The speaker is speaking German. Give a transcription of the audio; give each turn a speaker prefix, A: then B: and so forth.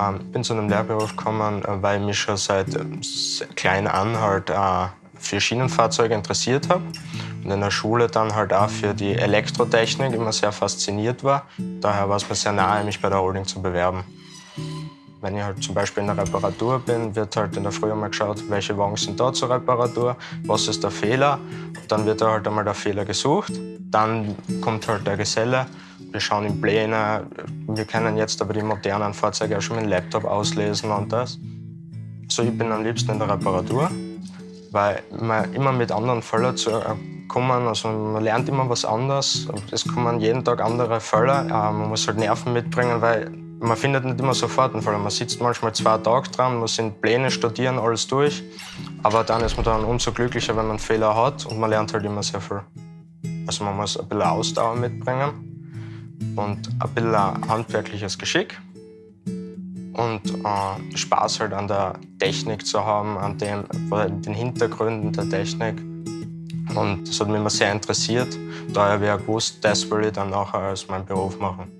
A: Ähm, ich bin zu einem Lehrberuf gekommen, äh, weil ich mich schon seit äh, klein an halt äh, für Schienenfahrzeuge interessiert habe und in der Schule dann halt auch für die Elektrotechnik immer sehr fasziniert war. Daher war es mir sehr nahe, mich bei der Holding zu bewerben. Wenn ich halt zum Beispiel in der Reparatur bin, wird halt in der Früh einmal geschaut, welche Wagen sind da zur Reparatur, was ist der Fehler. Dann wird da halt einmal der Fehler gesucht. Dann kommt halt der Geselle. Wir schauen in Pläne. Wir können jetzt aber die modernen Fahrzeuge auch schon mit dem Laptop auslesen und das. Also ich bin am liebsten in der Reparatur, weil man immer mit anderen Fällen zu äh, kommen. Also man lernt immer was anderes. Es kommen jeden Tag andere Fälle. Äh, man muss halt Nerven mitbringen, weil man findet nicht immer sofort einen Fall. Man sitzt manchmal zwei Tage dran, muss in Pläne studieren, alles durch. Aber dann ist man dann umso glücklicher, wenn man Fehler hat und man lernt halt immer sehr viel. Also man muss ein bisschen Ausdauer mitbringen und ein bisschen handwerkliches Geschick und äh, Spaß halt an der Technik zu haben, an dem, den Hintergründen der Technik. Und das hat mich immer sehr interessiert. Daher wäre gewusst, das will ich dann nachher als meinen Beruf machen.